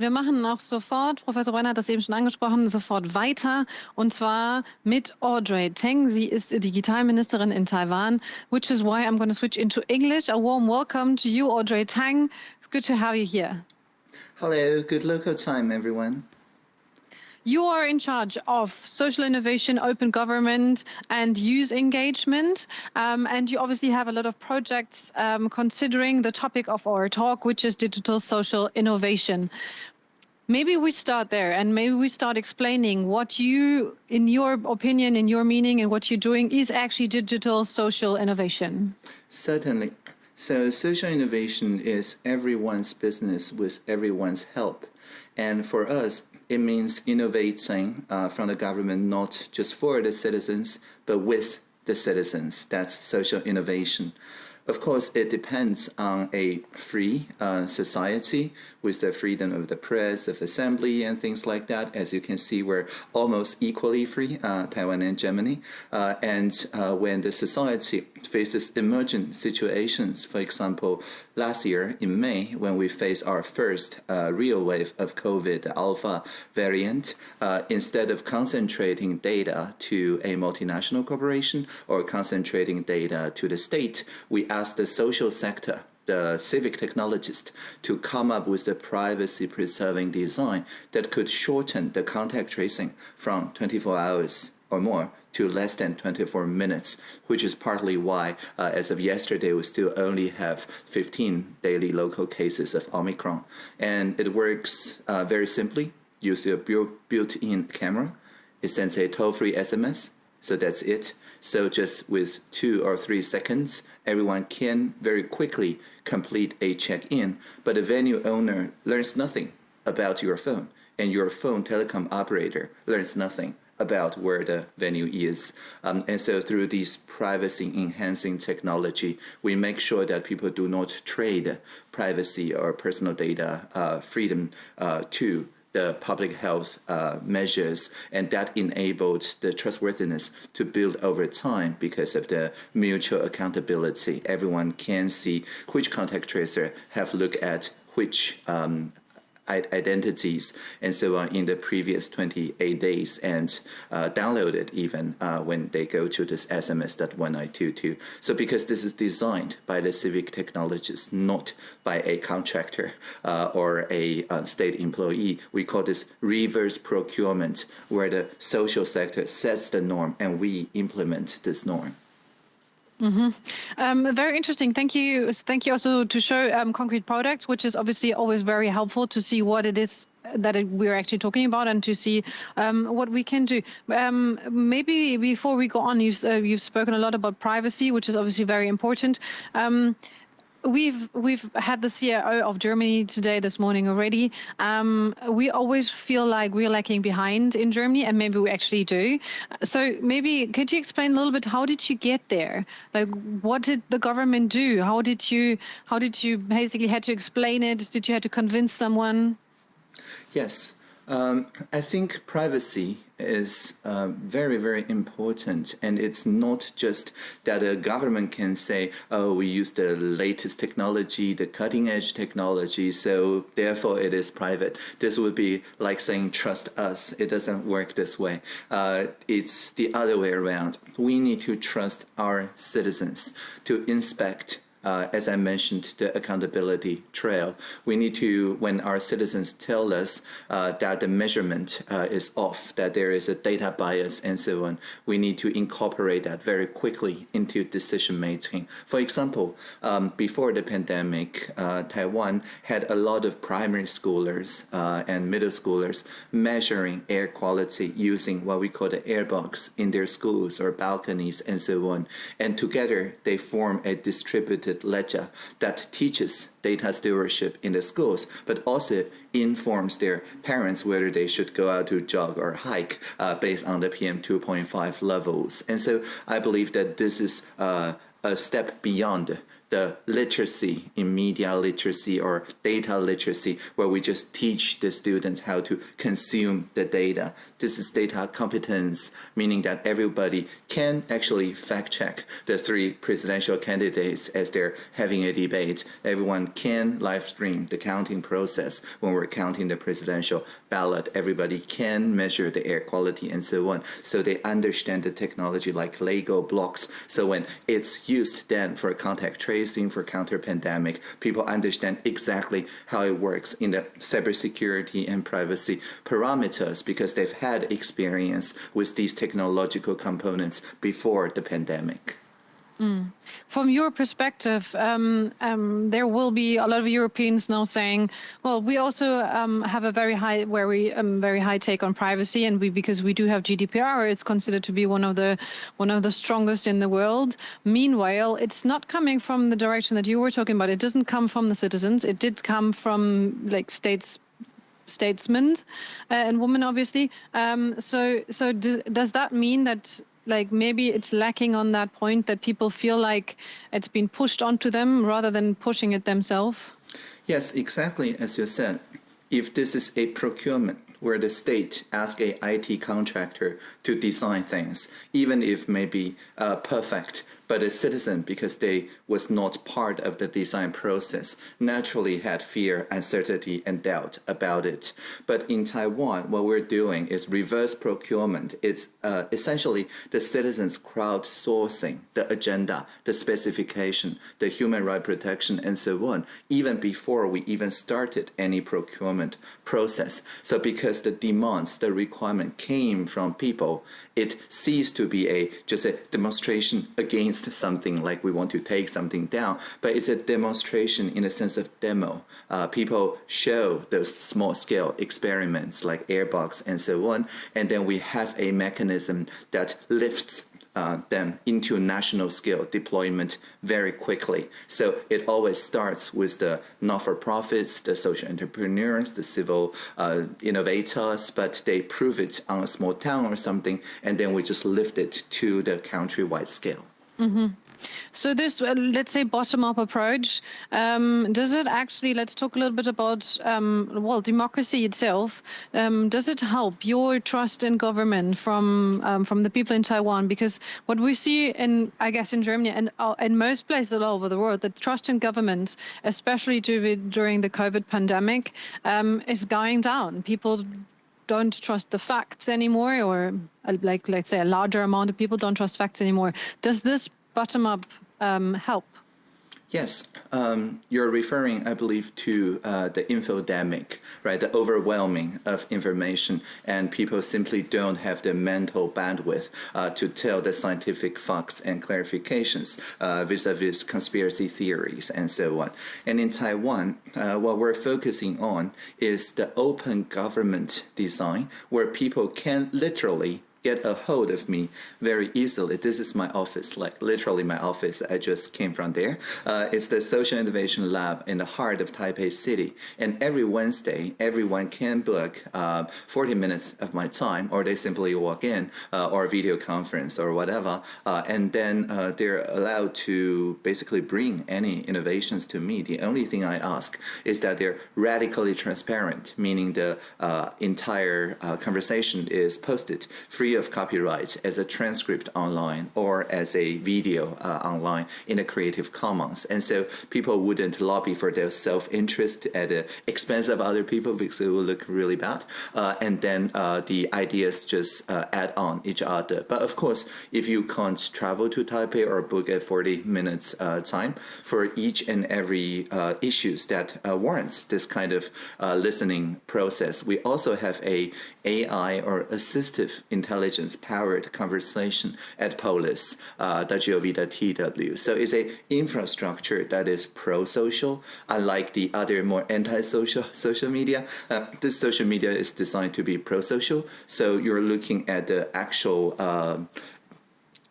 Wir machen auch sofort, Professor Brenner hat das eben schon angesprochen, sofort weiter und zwar mit Audrey Teng. Sie ist Digitalministerin in Taiwan, which is why I'm going to switch into English. A warm welcome to you, Audrey Tang. It's good to have you here. Hello, good local time, everyone. You are in charge of social innovation, open government, and youth engagement. Um, and you obviously have a lot of projects um, considering the topic of our talk, which is digital social innovation. Maybe we start there and maybe we start explaining what you, in your opinion, in your meaning, and what you're doing is actually digital social innovation. Certainly. So social innovation is everyone's business with everyone's help. And for us, it means innovating uh, from the government, not just for the citizens, but with the citizens. That's social innovation. Of course, it depends on a free uh, society with the freedom of the press, of assembly, and things like that. As you can see, we're almost equally free, uh, Taiwan and Germany. Uh, and uh, when the society faces emergent situations, for example, last year in May, when we faced our first uh, real wave of COVID, Alpha variant, uh, instead of concentrating data to a multinational corporation or concentrating data to the state, we asked the social sector the civic technologist to come up with the privacy preserving design that could shorten the contact tracing from 24 hours or more to less than 24 minutes, which is partly why, uh, as of yesterday, we still only have 15 daily local cases of Omicron. And it works uh, very simply. Use a built-in camera. It sends a toll-free SMS, so that's it. So just with two or three seconds, everyone can very quickly complete a check-in, but the venue owner learns nothing about your phone, and your phone telecom operator learns nothing about where the venue is. Um, and so through this privacy enhancing technology, we make sure that people do not trade privacy or personal data uh, freedom uh, to the public health uh, measures, and that enabled the trustworthiness to build over time because of the mutual accountability. Everyone can see which contact tracer have looked at which um, identities and so on in the previous 28 days and uh, download it even uh, when they go to this SMS.1922. So because this is designed by the civic technologists, not by a contractor uh, or a uh, state employee, we call this reverse procurement, where the social sector sets the norm and we implement this norm. Mm -hmm. um, very interesting. Thank you. Thank you also to show um, concrete products, which is obviously always very helpful to see what it is that it, we're actually talking about and to see um, what we can do. Um, maybe before we go on, you've, uh, you've spoken a lot about privacy, which is obviously very important. Um, We've we've had the CIO of Germany today this morning already. Um, we always feel like we're lacking behind in Germany, and maybe we actually do. So maybe could you explain a little bit how did you get there? Like, what did the government do? How did you how did you basically had to explain it? Did you have to convince someone? Yes, um, I think privacy is uh, very, very important. And it's not just that a government can say, oh, we use the latest technology, the cutting edge technology, so therefore it is private. This would be like saying, trust us. It doesn't work this way. Uh, it's the other way around. We need to trust our citizens to inspect uh, as I mentioned, the accountability trail. We need to, when our citizens tell us uh, that the measurement uh, is off, that there is a data bias and so on, we need to incorporate that very quickly into decision making. For example, um, before the pandemic, uh, Taiwan had a lot of primary schoolers uh, and middle schoolers measuring air quality using what we call the air box in their schools or balconies and so on. And together they form a distributed ledger that teaches data stewardship in the schools, but also informs their parents whether they should go out to jog or hike uh, based on the PM 2.5 levels. And so I believe that this is uh, a step beyond the literacy in media literacy or data literacy, where we just teach the students how to consume the data. This is data competence, meaning that everybody can actually fact check the three presidential candidates as they're having a debate. Everyone can live stream the counting process when we're counting the presidential ballot. Everybody can measure the air quality and so on. So they understand the technology like Lego blocks. So when it's used then for contact tracing, for counter pandemic, people understand exactly how it works in the cybersecurity and privacy parameters because they've had experience with these technological components before the pandemic. Mm. From your perspective, um, um, there will be a lot of Europeans now saying, "Well, we also um, have a very high, very, um, very high take on privacy, and we because we do have GDPR, it's considered to be one of the one of the strongest in the world." Meanwhile, it's not coming from the direction that you were talking about. It doesn't come from the citizens. It did come from like states statesmen uh, and women obviously um, so so do, does that mean that like maybe it's lacking on that point that people feel like it's been pushed onto them rather than pushing it themselves? Yes, exactly as you said. If this is a procurement where the state asks a IT contractor to design things, even if maybe uh, perfect, but a citizen, because they was not part of the design process, naturally had fear, uncertainty, and doubt about it. But in Taiwan, what we're doing is reverse procurement. It's uh, essentially the citizens crowdsourcing the agenda, the specification, the human right protection, and so on, even before we even started any procurement process. So because the demands, the requirement came from people, it ceased to be a just a demonstration against something like we want to take something down, but it's a demonstration in a sense of demo. Uh, people show those small scale experiments like airbox and so on, and then we have a mechanism that lifts uh, them into national scale deployment very quickly. So it always starts with the not-for-profits, the social entrepreneurs, the civil uh, innovators, but they prove it on a small town or something, and then we just lift it to the countrywide scale. Mm -hmm. So this, uh, let's say, bottom-up approach, um, does it actually, let's talk a little bit about, um, well, democracy itself. Um, does it help your trust in government from um, from the people in Taiwan? Because what we see in, I guess, in Germany and uh, in most places all over the world, the trust in government, especially during the COVID pandemic, um, is going down. People don't trust the facts anymore, or uh, like let's say a larger amount of people don't trust facts anymore. Does this bottom up um, help? Yes, um, you're referring, I believe, to uh, the infodemic, right? The overwhelming of information, and people simply don't have the mental bandwidth uh, to tell the scientific facts and clarifications uh, vis-a-vis -vis conspiracy theories and so on. And in Taiwan, uh, what we're focusing on is the open government design, where people can literally get a hold of me very easily. This is my office, like literally my office. I just came from there. Uh, it's the Social Innovation Lab in the heart of Taipei City. And every Wednesday, everyone can book uh, 40 minutes of my time, or they simply walk in, uh, or video conference, or whatever. Uh, and then uh, they're allowed to basically bring any innovations to me. The only thing I ask is that they're radically transparent, meaning the uh, entire conversation is posted free free of copyright as a transcript online or as a video uh, online in a Creative Commons. And so people wouldn't lobby for their self-interest at the expense of other people because it would look really bad. Uh, and then uh, the ideas just uh, add on each other. But of course, if you can't travel to Taipei or book a 40 minutes uh, time for each and every uh, issues that warrants this kind of listening process, we also have a AI or assistive intelligence powered conversation at polis, uh, So it's a infrastructure that is pro-social, unlike the other more anti-social social media. Uh, this social media is designed to be pro-social, so you're looking at the actual uh,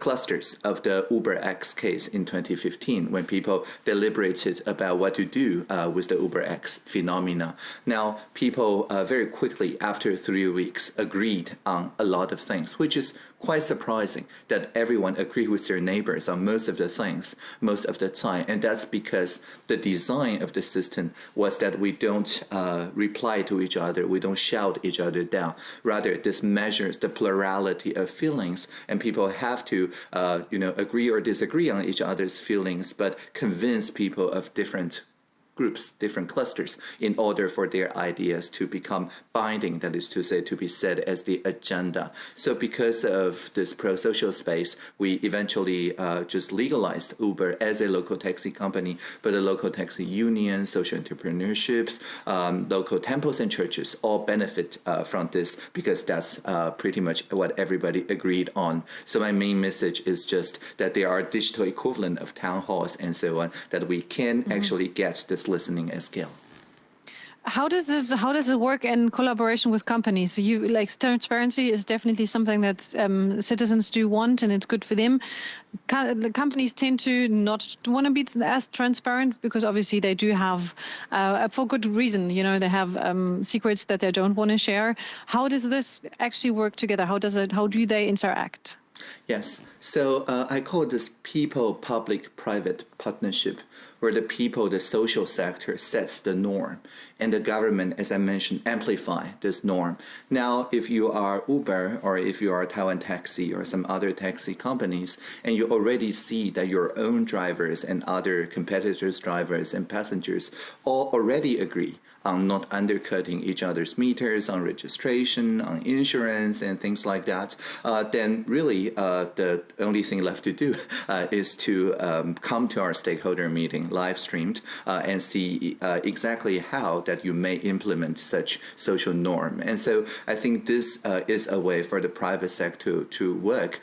clusters of the UberX case in 2015 when people deliberated about what to do uh, with the UberX phenomena. Now, people uh, very quickly, after three weeks, agreed on a lot of things, which is quite surprising that everyone agreed with their neighbors on most of the things most of the time. And that's because the design of the system was that we don't uh, reply to each other, we don't shout each other down. Rather, this measures the plurality of feelings, and people have to, uh, you know, agree or disagree on each other's feelings, but convince people of different groups, different clusters, in order for their ideas to become binding, that is to say, to be set as the agenda. So because of this pro-social space, we eventually uh, just legalized Uber as a local taxi company, but the local taxi union, social entrepreneurships, um, local temples and churches all benefit uh, from this because that's uh, pretty much what everybody agreed on. So my main message is just that there are digital equivalent of town halls and so on, that we can mm -hmm. actually get this listening at scale. How does it how does it work in collaboration with companies? So you like transparency is definitely something that um, citizens do want, and it's good for them. the companies tend to not want to be as transparent because obviously they do have, uh, for good reason. You know, they have um, secrets that they don't want to share. How does this actually work together? How does it? How do they interact? Yes, so uh, I call this people-public-private partnership, where the people, the social sector, sets the norm, and the government, as I mentioned, amplify this norm. Now, if you are Uber or if you are Taiwan Taxi or some other taxi companies, and you already see that your own drivers and other competitors' drivers and passengers all already agree on not undercutting each other's meters, on registration, on insurance, and things like that, uh, then really uh, the only thing left to do uh, is to um, come to our stakeholder meeting, live streamed, uh, and see uh, exactly how that you may implement such social norm. And so I think this uh, is a way for the private sector to work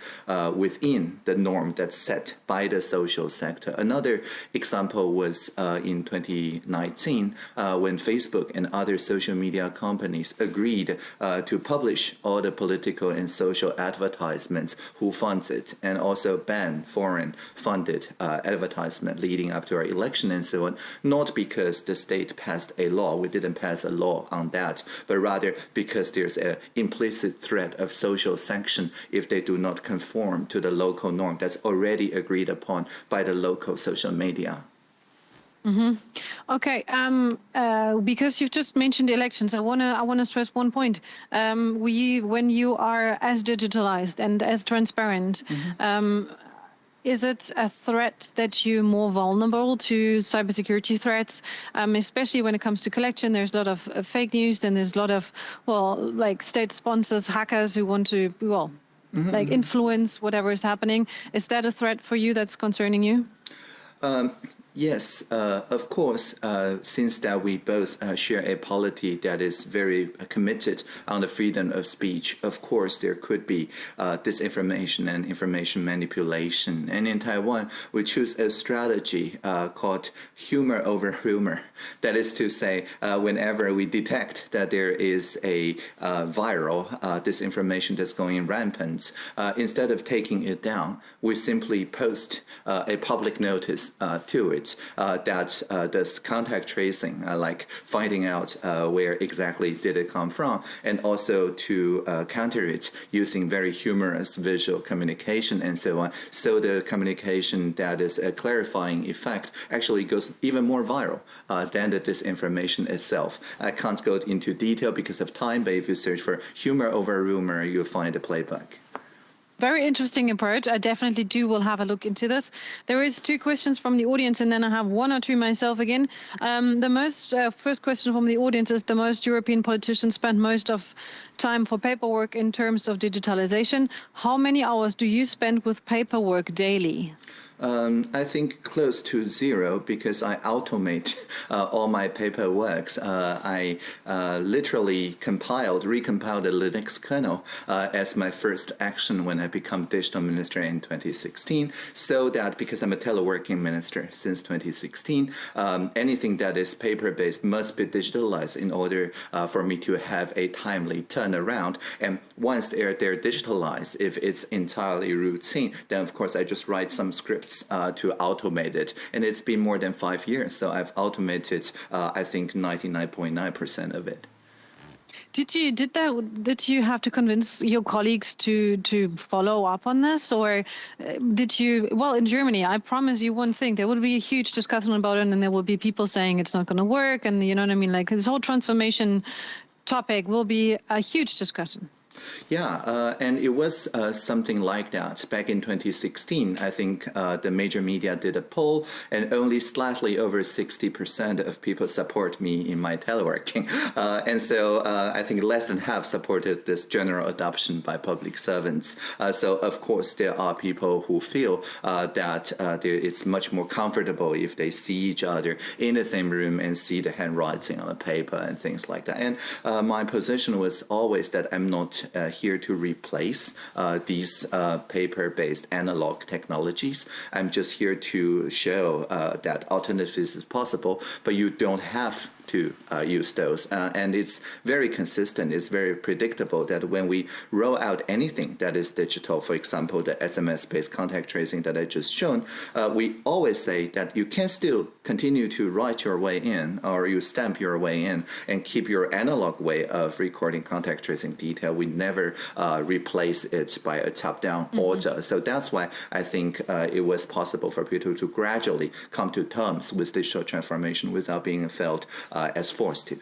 within the norm that's set by the social sector. Another example was in 2019 when Facebook Facebook and other social media companies agreed uh, to publish all the political and social advertisements who funds it and also ban foreign funded uh, advertisement leading up to our election and so on, not because the state passed a law, we didn't pass a law on that, but rather because there's an implicit threat of social sanction if they do not conform to the local norm that's already agreed upon by the local social media. Mm -hmm. Okay, um, uh, because you've just mentioned elections, I want to I want to stress one point. Um, we, when you are as digitalized and as transparent, mm -hmm. um, is it a threat that you're more vulnerable to cybersecurity threats, um, especially when it comes to collection? There's a lot of uh, fake news, and there's a lot of well, like state sponsors, hackers who want to well, mm -hmm. like influence whatever is happening. Is that a threat for you that's concerning you? Um, Yes, uh, of course, uh, since that we both uh, share a polity that is very committed on the freedom of speech, of course there could be uh, disinformation and information manipulation. And in Taiwan, we choose a strategy uh, called humor over rumor. That is to say, uh, whenever we detect that there is a viral disinformation that's going rampant, instead of taking it down, we simply post a public notice to it uh, that uh, does contact tracing, uh, like finding out where exactly did it come from, and also to counter it using very humorous visual communication and so on. So the communication that is a clarifying effect actually goes even more viral than the disinformation itself. I can't go into detail because of time, but if you search for humor over rumor, you'll find the playbook. Very interesting approach. I definitely do will have a look into this. There is two questions from the audience, and then I have one or two myself again. Um, the most uh, first question from the audience is: the most European politicians spend most of time for paperwork in terms of digitalization. How many hours do you spend with paperwork daily? Um, I think close to zero because I automate uh, all my paperwork. Uh, I uh, literally compiled, recompiled the Linux kernel uh, as my first action when I become digital minister in 2016 so that because I'm a teleworking minister since 2016, um, anything that is paper-based must be digitalized in order uh, for me to have a timely turnaround. And once they're, they're digitalized, if it's entirely routine, then of course I just write some uh, to automate it. And it's been more than five years, so I've automated, uh, I think, 99.9% of it. Did you did that? Did you have to convince your colleagues to to follow up on this, or uh, did you? Well, in Germany, I promise you one thing: there will be a huge discussion about it, and there will be people saying it's not going to work, and you know what I mean. Like this whole transformation topic will be a huge discussion. Yeah, uh, and it was uh, something like that. Back in 2016, I think uh, the major media did a poll, and only slightly over 60% of people support me in my teleworking. Uh, and so uh, I think less than half supported this general adoption by public servants. Uh, so, of course, there are people who feel that it's much more comfortable if they see each other in the same room and see the handwriting on the paper and things like that. And my position was always that I'm not uh, here to replace uh, these uh, paper-based analog technologies. I'm just here to show that alternatives is possible, but you don't have to uh, use those. Uh, and it's very consistent, it's very predictable that when we roll out anything that is digital, for example, the SMS-based contact tracing that I just shown, uh, we always say that you can still continue to write your way in or you stamp your way in and keep your analog way of recording contact tracing detail. We never uh, replace it by a top-down mm -hmm. order. So that's why I think uh, it was possible for people to gradually come to terms with digital transformation without being felt uh, as forced to.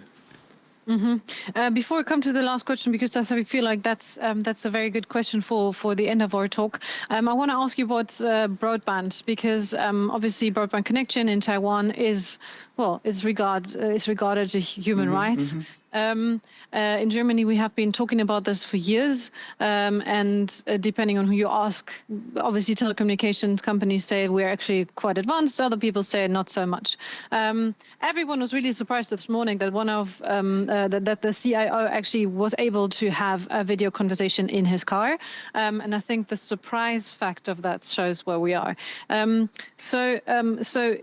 Mm -hmm. uh, before we come to the last question, because I feel like that's um, that's a very good question for for the end of our talk. Um, I want to ask you about uh, broadband because um, obviously broadband connection in Taiwan is well is regard uh, is regarded as human mm -hmm, rights. Mm -hmm. Um, uh, in Germany, we have been talking about this for years, um, and uh, depending on who you ask, obviously telecommunications companies say we're actually quite advanced. Other people say not so much. Um, everyone was really surprised this morning that one of um, uh, that, that, the CIO actually was able to have a video conversation in his car, um, and I think the surprise fact of that shows where we are. Um, so, so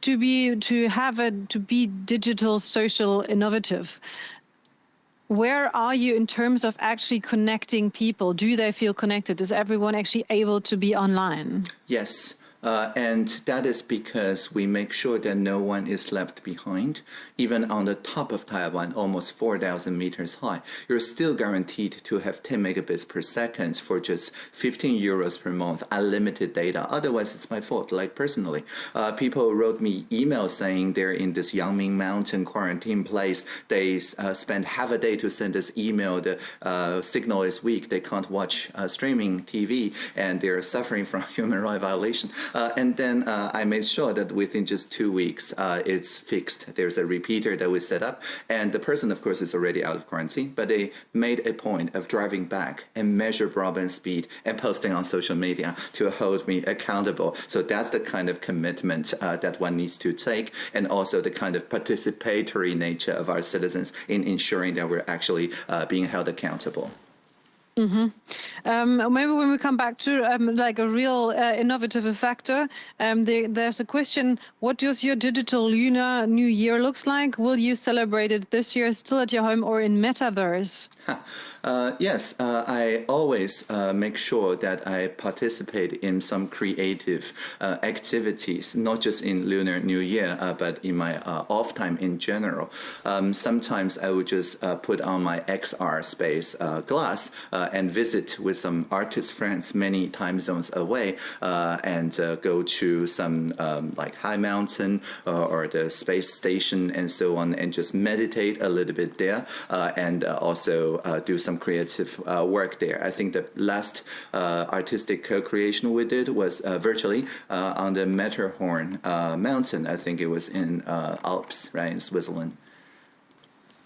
to be to have a to be digital, social, innovative where are you in terms of actually connecting people? Do they feel connected? Is everyone actually able to be online? Yes. Uh, and that is because we make sure that no one is left behind. Even on the top of Taiwan, almost 4,000 meters high, you're still guaranteed to have 10 megabits per second for just 15 euros per month, unlimited data. Otherwise, it's my fault. Like personally, uh, people wrote me emails saying they're in this Yangming Mountain quarantine place. They uh, spend half a day to send this email. The uh, signal is weak. They can't watch uh, streaming TV, and they're suffering from human rights violation. Uh, and then uh, I made sure that within just two weeks, uh, it's fixed. There's a repeater that we set up. And the person, of course, is already out of quarantine, but they made a point of driving back and measure broadband speed and posting on social media to hold me accountable. So that's the kind of commitment uh, that one needs to take and also the kind of participatory nature of our citizens in ensuring that we're actually uh, being held accountable. Mm -hmm. um, maybe when we come back to um, like a real uh, innovative factor, um, the, there's a question, what does your digital Lunar New Year looks like? Will you celebrate it this year still at your home or in Metaverse? Uh, yes, uh, I always uh, make sure that I participate in some creative uh, activities, not just in Lunar New Year, uh, but in my off time in general. Um, sometimes I would just put on my XR space glass and visit with some artist friends many time zones away and go to some um, like high mountain or the space station and so on and just meditate a little bit there and also do some some creative uh, work there. I think the last uh, artistic co-creation we did was uh, virtually uh, on the Matterhorn uh, mountain. I think it was in Alps, right, in Switzerland.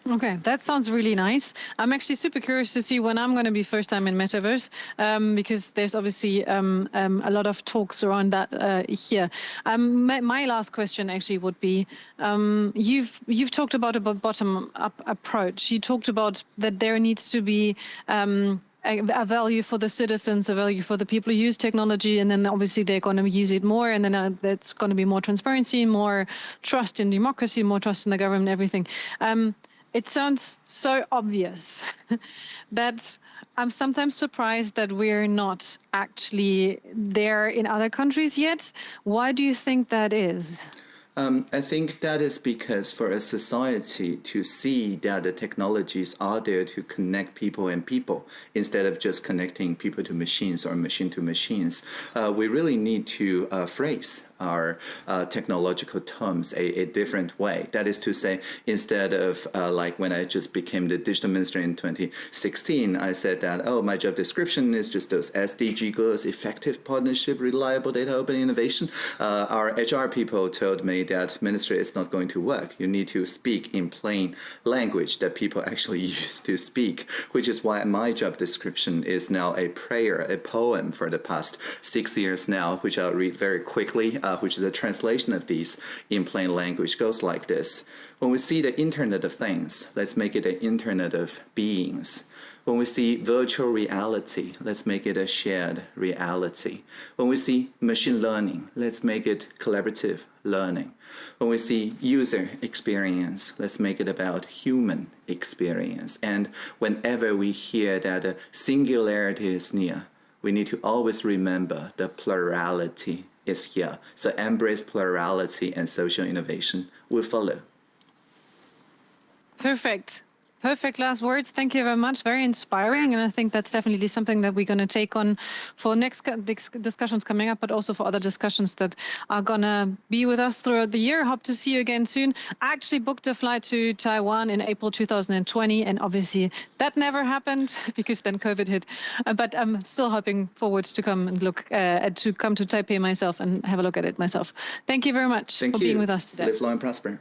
Okay, that sounds really nice. I'm actually super curious to see when I'm going to be first time in Metaverse um, because there's obviously um, um, a lot of talks around that uh, here. Um, my, my, last question actually would be: um, you've you've talked about a bottom up approach. You talked about that there needs to be um, a, value for the citizens, a value for the people who use technology, and then obviously they're going to use it more, and then uh, that's going to be more transparency, more trust in democracy, more trust in the government, everything. Um, it sounds so obvious that I'm sometimes surprised that we're not actually there in other countries yet. Why do you think that is? Um, I think that is because for a society to see that the technologies are there to connect people and people instead of just connecting people to machines or machine to machines, uh, we really need to uh, phrase our uh, technological terms a, a, different way. That is to say, instead of uh, like when I just became the digital minister in 2016, I said that, oh, my job description is just those SDG goals, effective partnership, reliable data, open innovation. Uh, our HR people told me that ministry is not going to work. You need to speak in plain language that people actually use to speak, which is why my job description is now a prayer, a poem for the past six years now, which I'll read very quickly. Uh, which is a translation of these in plain language, goes like this. When we see the Internet of Things, let's make it an Internet of Beings. When we see virtual reality, let's make it a shared reality. When we see machine learning, let's make it collaborative learning. When we see user experience, let's make it about human experience. And whenever we hear that a singularity is near, we need to always remember the plurality is here. So embrace plurality and social innovation will follow. Perfect. Perfect last words. Thank you very much. Very inspiring. And I think that's definitely something that we're going to take on for next discussions coming up, but also for other discussions that are going to be with us throughout the year. Hope to see you again soon. I actually booked a flight to Taiwan in April 2020. And obviously that never happened because then COVID hit. Uh, but I'm still hoping forward to come and look, uh, to come to Taipei myself and have a look at it myself. Thank you very much Thank for you. being with us today. Live long and prosper.